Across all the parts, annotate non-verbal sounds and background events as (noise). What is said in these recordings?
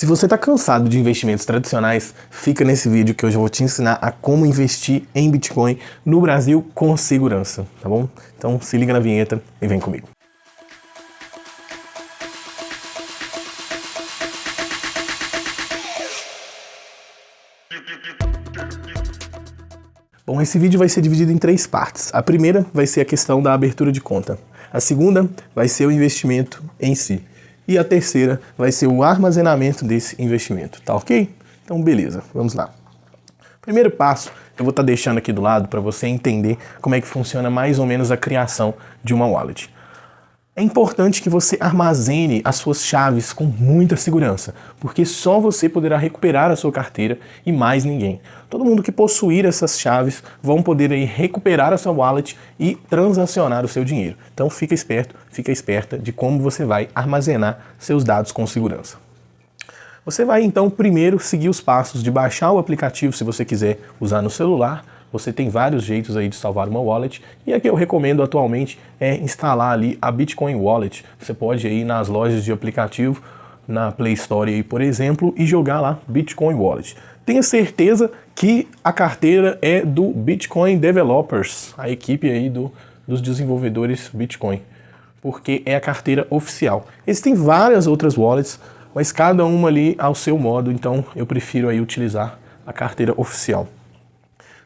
Se você está cansado de investimentos tradicionais, fica nesse vídeo que hoje eu vou te ensinar a como investir em Bitcoin no Brasil com segurança, tá bom? Então se liga na vinheta e vem comigo. Bom, esse vídeo vai ser dividido em três partes. A primeira vai ser a questão da abertura de conta. A segunda vai ser o investimento em si e a terceira vai ser o armazenamento desse investimento, tá ok? Então beleza, vamos lá. Primeiro passo, eu vou estar tá deixando aqui do lado para você entender como é que funciona mais ou menos a criação de uma wallet. É importante que você armazene as suas chaves com muita segurança, porque só você poderá recuperar a sua carteira e mais ninguém. Todo mundo que possuir essas chaves vão poder aí recuperar a sua wallet e transacionar o seu dinheiro. Então fica esperto, fica esperta de como você vai armazenar seus dados com segurança. Você vai então primeiro seguir os passos de baixar o aplicativo se você quiser usar no celular, você tem vários jeitos aí de salvar uma wallet e a que eu recomendo atualmente é instalar ali a Bitcoin Wallet. Você pode ir nas lojas de aplicativo, na Play Store aí, por exemplo, e jogar lá Bitcoin Wallet. Tenha certeza que a carteira é do Bitcoin Developers, a equipe aí do, dos desenvolvedores Bitcoin, porque é a carteira oficial. Existem várias outras wallets, mas cada uma ali ao seu modo, então eu prefiro aí utilizar a carteira oficial.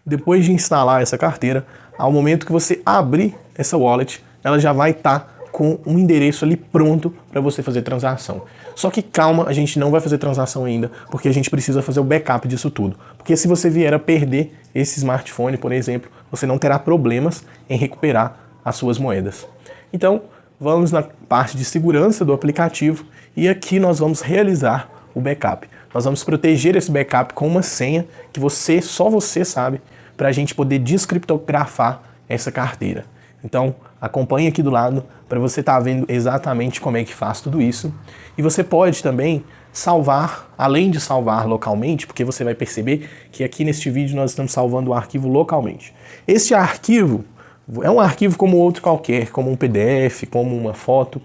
Depois de instalar essa carteira, ao momento que você abrir essa wallet, ela já vai estar tá com um endereço ali pronto para você fazer transação. Só que calma, a gente não vai fazer transação ainda, porque a gente precisa fazer o backup disso tudo. Porque se você vier a perder esse smartphone, por exemplo, você não terá problemas em recuperar as suas moedas. Então, vamos na parte de segurança do aplicativo e aqui nós vamos realizar o backup. Nós vamos proteger esse backup com uma senha que você, só você sabe, para a gente poder descriptografar essa carteira. Então, acompanhe aqui do lado para você estar tá vendo exatamente como é que faz tudo isso. E você pode também salvar, além de salvar localmente, porque você vai perceber que aqui neste vídeo nós estamos salvando o arquivo localmente. Este arquivo é um arquivo como outro qualquer, como um PDF, como uma foto.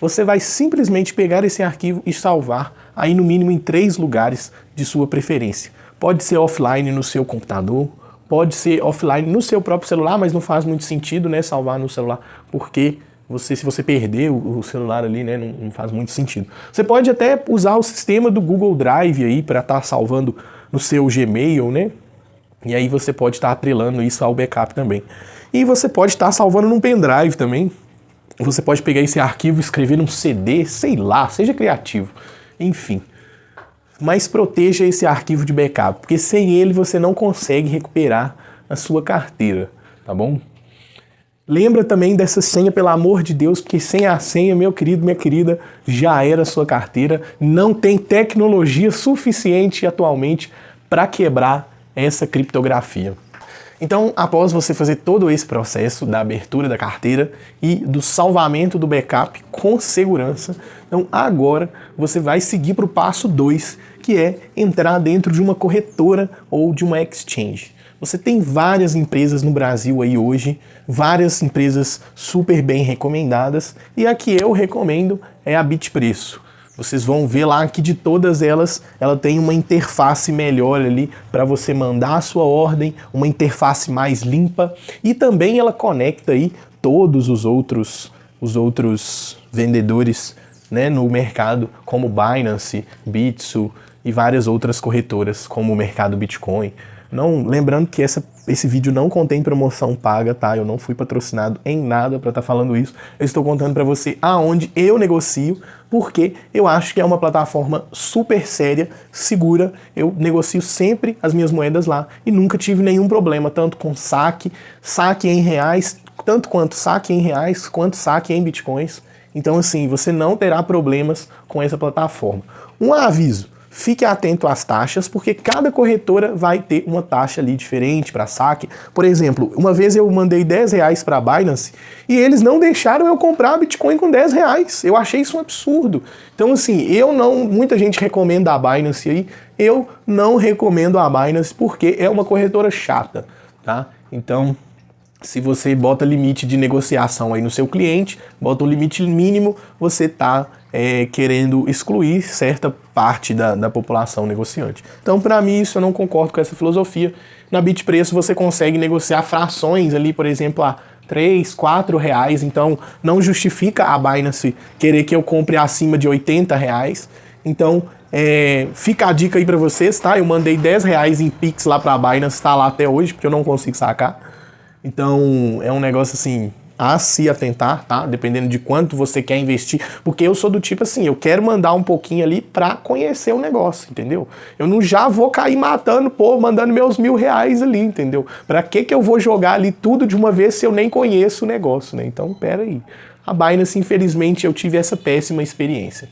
Você vai simplesmente pegar esse arquivo e salvar aí no mínimo em três lugares de sua preferência. Pode ser offline no seu computador, pode ser offline no seu próprio celular, mas não faz muito sentido, né, salvar no celular, porque você, se você perder o, celular ali, né, não, não, faz muito sentido. Você pode até usar o sistema do Google Drive aí para estar tá salvando no seu Gmail, né, e aí você pode estar tá atrelando isso ao backup também. E você pode estar tá salvando num pendrive também. Você pode pegar esse arquivo e escrever num CD, sei lá, seja criativo. Enfim, mas proteja esse arquivo de backup, porque sem ele você não consegue recuperar a sua carteira, tá bom? Lembra também dessa senha, pelo amor de Deus, porque sem a senha, meu querido, minha querida, já era sua carteira. Não tem tecnologia suficiente atualmente para quebrar essa criptografia. Então, após você fazer todo esse processo da abertura da carteira e do salvamento do backup com segurança, então agora você vai seguir para o passo 2, que é entrar dentro de uma corretora ou de uma exchange. Você tem várias empresas no Brasil aí hoje, várias empresas super bem recomendadas, e a que eu recomendo é a Bitpreço. Vocês vão ver lá que de todas elas, ela tem uma interface melhor ali para você mandar a sua ordem, uma interface mais limpa e também ela conecta aí todos os outros, os outros vendedores né, no mercado, como Binance, Bitso e várias outras corretoras, como o mercado Bitcoin. Não, lembrando que essa, esse vídeo não contém promoção paga, tá? Eu não fui patrocinado em nada para estar tá falando isso. Eu estou contando para você aonde eu negocio, porque eu acho que é uma plataforma super séria, segura. Eu negocio sempre as minhas moedas lá e nunca tive nenhum problema, tanto com saque, saque em reais, tanto quanto saque em reais, quanto saque em bitcoins. Então assim, você não terá problemas com essa plataforma. Um aviso, Fique atento às taxas, porque cada corretora vai ter uma taxa ali diferente para saque. Por exemplo, uma vez eu mandei 10 reais para a Binance e eles não deixaram eu comprar Bitcoin com 10 reais. Eu achei isso um absurdo. Então assim, eu não, muita gente recomenda a Binance aí, eu não recomendo a Binance porque é uma corretora chata, tá? Então, se você bota limite de negociação aí no seu cliente, bota um limite mínimo, você está é, querendo excluir certa parte da, da população negociante. Então, para mim, isso eu não concordo com essa filosofia. Na Bitpreço você consegue negociar frações ali, por exemplo, a 3, 4 reais, então não justifica a Binance querer que eu compre acima de 80 reais. Então, é, fica a dica aí para vocês, tá? Eu mandei 10 reais em Pix lá para a Binance, está lá até hoje, porque eu não consigo sacar. Então, é um negócio assim, a se atentar, tá? Dependendo de quanto você quer investir, porque eu sou do tipo assim, eu quero mandar um pouquinho ali para conhecer o negócio, entendeu? Eu não já vou cair matando, pô, mandando meus mil reais ali, entendeu? Para que que eu vou jogar ali tudo de uma vez se eu nem conheço o negócio, né? Então, pera aí. A Binance, infelizmente, eu tive essa péssima experiência.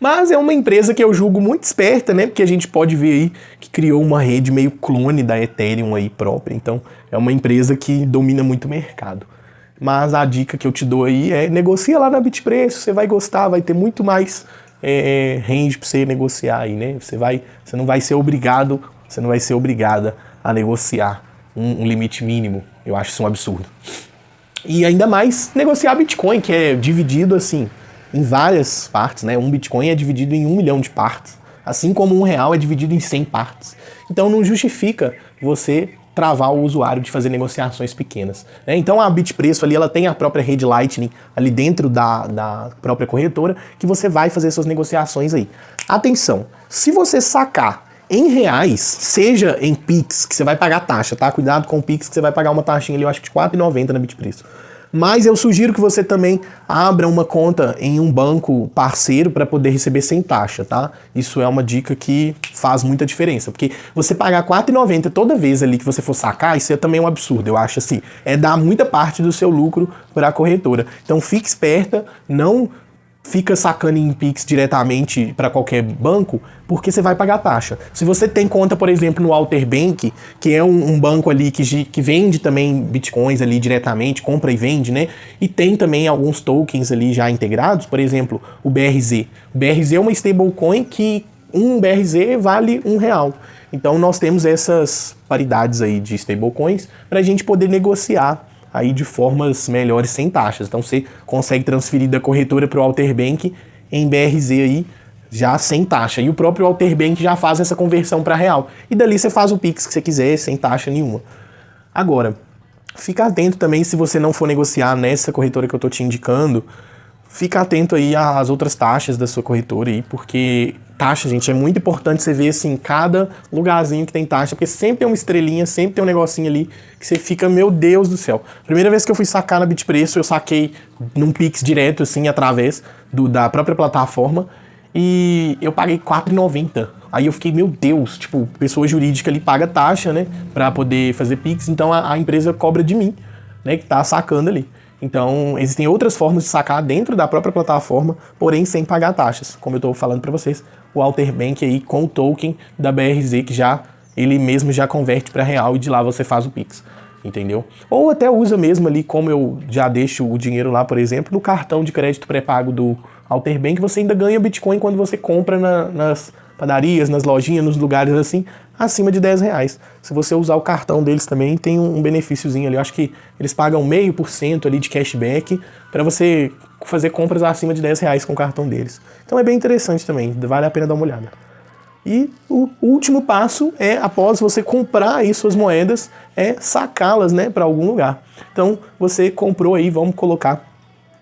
Mas é uma empresa que eu julgo muito esperta, né? Porque a gente pode ver aí que criou uma rede meio clone da Ethereum aí própria. Então, é uma empresa que domina muito o mercado. Mas a dica que eu te dou aí é negocia lá na Bitpreço, você vai gostar, vai ter muito mais é, é range para você negociar aí, né? Você, vai, você não vai ser obrigado, você não vai ser obrigada a negociar um, um limite mínimo. Eu acho isso um absurdo. E ainda mais negociar Bitcoin, que é dividido assim em várias partes, né? Um Bitcoin é dividido em um milhão de partes, assim como um real é dividido em 100 partes. Então não justifica você travar o usuário de fazer negociações pequenas. Né? Então a Bitpreço ali, ela tem a própria rede Lightning ali dentro da, da própria corretora, que você vai fazer suas negociações aí. Atenção, se você sacar em reais, seja em Pix, que você vai pagar taxa, tá? Cuidado com o Pix, que você vai pagar uma taxinha ali, eu acho que de R$4,90 na Bitpreço. Mas eu sugiro que você também abra uma conta em um banco parceiro para poder receber sem taxa, tá? Isso é uma dica que faz muita diferença, porque você pagar R$4,90 toda vez ali que você for sacar, isso é também um absurdo, eu acho assim. É dar muita parte do seu lucro para a corretora. Então fique esperta, não fica sacando em Pix diretamente para qualquer banco, porque você vai pagar taxa. Se você tem conta, por exemplo, no Alter Bank, que é um, um, banco ali que, que vende também bitcoins ali diretamente, compra e vende, né? E tem também alguns tokens ali já integrados, por exemplo, o BRZ. O BRZ é uma stablecoin que um BRZ vale um real. Então nós temos essas paridades aí de stablecoins para a gente poder negociar aí de formas melhores sem taxas. Então você consegue transferir da corretora para o Alterbank em BRZ aí já sem taxa. E o próprio Alterbank já faz essa conversão para real. E dali você faz o Pix que você quiser sem taxa nenhuma. Agora, fica atento também se você não for negociar nessa corretora que eu estou te indicando, fica atento aí às outras taxas da sua corretora aí, porque taxa, gente, é muito importante você ver assim, cada lugarzinho que tem taxa, porque sempre tem uma estrelinha, sempre tem um negocinho ali que você fica, meu Deus do céu. Primeira vez que eu fui sacar na Bitpreço, eu saquei num Pix direto, assim, através do, da própria plataforma, e eu paguei R$4,90. Aí eu fiquei, meu Deus, tipo, pessoa jurídica ali paga taxa, né, pra poder fazer Pix, então a, a empresa cobra de mim, né, que tá sacando ali. Então, existem outras formas de sacar dentro da própria plataforma, porém sem pagar taxas, como eu estou falando para vocês o Alter Bank aí com o token da BRZ que já ele mesmo já converte para real e de lá você faz o Pix, entendeu? Ou até usa mesmo ali, como eu já deixo o dinheiro lá, por exemplo, no cartão de crédito pré-pago do Alter Bank, você ainda ganha Bitcoin quando você compra na, nas padarias, nas lojinhas, nos lugares assim, acima de 10 reais. Se você usar o cartão deles também, tem um benefíciozinho ali. Eu acho que eles pagam meio por cento ali de cashback para você fazer compras acima de 10 reais com o cartão deles. Então é bem interessante também, vale a pena dar uma olhada. E o último passo é, após você comprar aí suas moedas, é sacá-las né, para algum lugar. Então você comprou aí, vamos colocar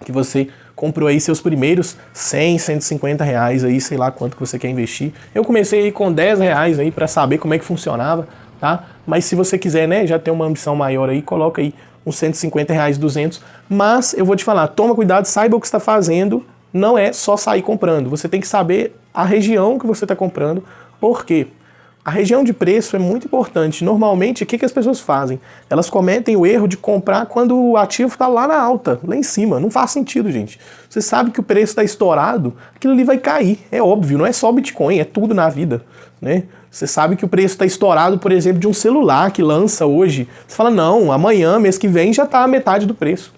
que você comprou aí seus primeiros 100, 150 reais aí, sei lá quanto que você quer investir. Eu comecei aí com 10 reais aí para saber como é que funcionava, tá? Mas se você quiser, né, já ter uma ambição maior aí, coloca aí uns 150 reais, 200. Mas eu vou te falar, toma cuidado, saiba o que está fazendo, não é só sair comprando. Você tem que saber a região que você está comprando, por quê? A região de preço é muito importante. Normalmente, o que, que as pessoas fazem? Elas cometem o erro de comprar quando o ativo está lá na alta, lá em cima. Não faz sentido, gente. Você sabe que o preço está estourado, aquilo ali vai cair. É óbvio, não é só Bitcoin, é tudo na vida. Né? Você sabe que o preço está estourado, por exemplo, de um celular que lança hoje. Você fala, não, amanhã, mês que vem, já está a metade do preço.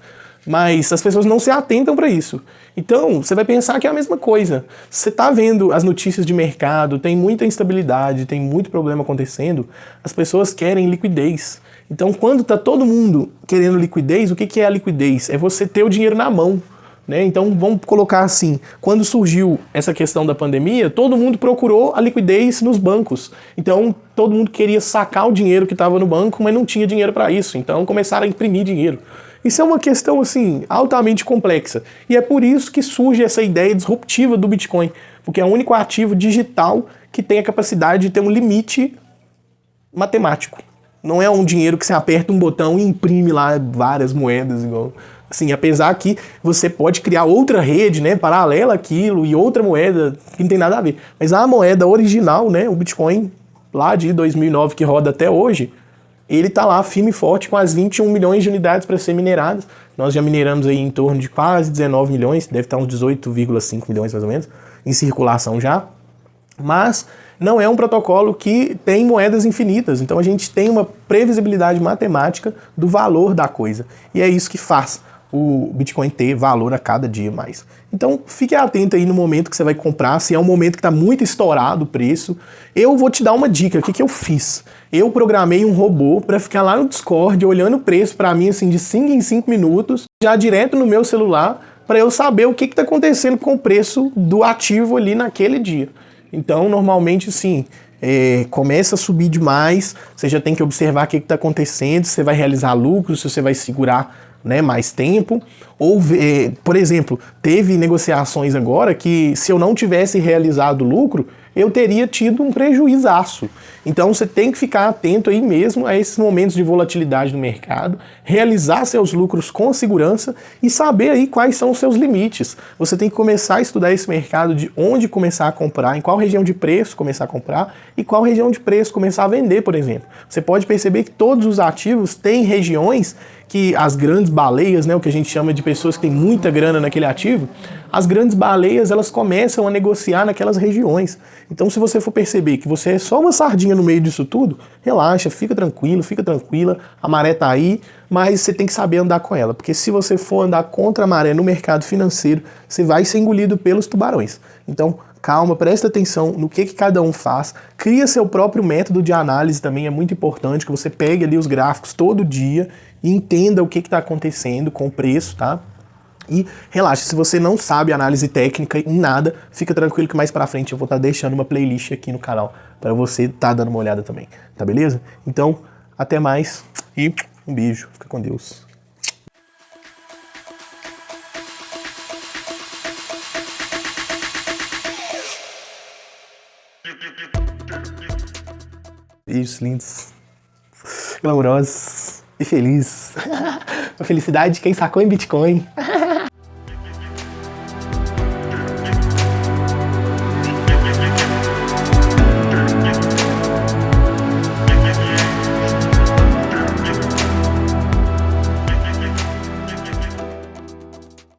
Mas as pessoas não se atentam para isso. Então, você vai pensar que é a mesma coisa. Você está vendo as notícias de mercado, tem muita instabilidade, tem muito problema acontecendo, as pessoas querem liquidez. Então, quando está todo mundo querendo liquidez, o que, que é a liquidez? É você ter o dinheiro na mão. Né? Então, vamos colocar assim, quando surgiu essa questão da pandemia, todo mundo procurou a liquidez nos bancos. Então, todo mundo queria sacar o dinheiro que estava no banco, mas não tinha dinheiro para isso. Então, começaram a imprimir dinheiro. Isso é uma questão assim altamente complexa. E é por isso que surge essa ideia disruptiva do Bitcoin, porque é o único ativo digital que tem a capacidade de ter um limite matemático. Não é um dinheiro que você aperta um botão e imprime lá várias moedas igual Assim, apesar que você pode criar outra rede, né, paralela àquilo e outra moeda que não tem nada a ver. Mas a moeda original, né, o Bitcoin lá de 2009 que roda até hoje, ele está lá firme e forte com as 21 milhões de unidades para ser mineradas. Nós já mineramos aí em torno de quase 19 milhões, deve estar uns 18,5 milhões mais ou menos, em circulação já. Mas não é um protocolo que tem moedas infinitas, então a gente tem uma previsibilidade matemática do valor da coisa. E é isso que faz o Bitcoin ter valor a cada dia mais. Então fique atento aí no momento que você vai comprar, se é um momento que está muito estourado o preço. Eu vou te dar uma dica, o que, que eu fiz? Eu programei um robô para ficar lá no Discord olhando o preço para mim assim de 5 em 5 minutos, já direto no meu celular, para eu saber o que está acontecendo com o preço do ativo ali naquele dia. Então normalmente sim, é, começa a subir demais, você já tem que observar o que está acontecendo, se você vai realizar lucro, se você vai segurar né, mais tempo. Ou, eh, por exemplo, teve negociações agora que se eu não tivesse realizado lucro, eu teria tido um prejuízaço. Então você tem que ficar atento aí mesmo a esses momentos de volatilidade no mercado, realizar seus lucros com segurança e saber aí quais são os seus limites. Você tem que começar a estudar esse mercado de onde começar a comprar, em qual região de preço começar a comprar e qual região de preço começar a vender, por exemplo. Você pode perceber que todos os ativos têm regiões que as grandes baleias, né, o que a gente chama de pessoas que têm muita grana naquele ativo, as grandes baleias elas começam a negociar naquelas regiões. Então se você for perceber que você é só uma sardinha no meio disso tudo, relaxa, fica tranquilo, fica tranquila, a maré tá aí, mas você tem que saber andar com ela, porque se você for andar contra a maré no mercado financeiro, você vai ser engolido pelos tubarões. Então calma, presta atenção no que, que cada um faz, cria seu próprio método de análise também, é muito importante que você pegue ali os gráficos todo dia entenda o que está acontecendo com o preço, tá? E relaxa, se você não sabe análise técnica em nada, fica tranquilo que mais pra frente eu vou estar tá deixando uma playlist aqui no canal para você estar tá dando uma olhada também, tá beleza? Então, até mais e um beijo, fica com Deus. Beijos lindos, glamourosos e feliz. (laughs) A felicidade de quem sacou em Bitcoin. (laughs)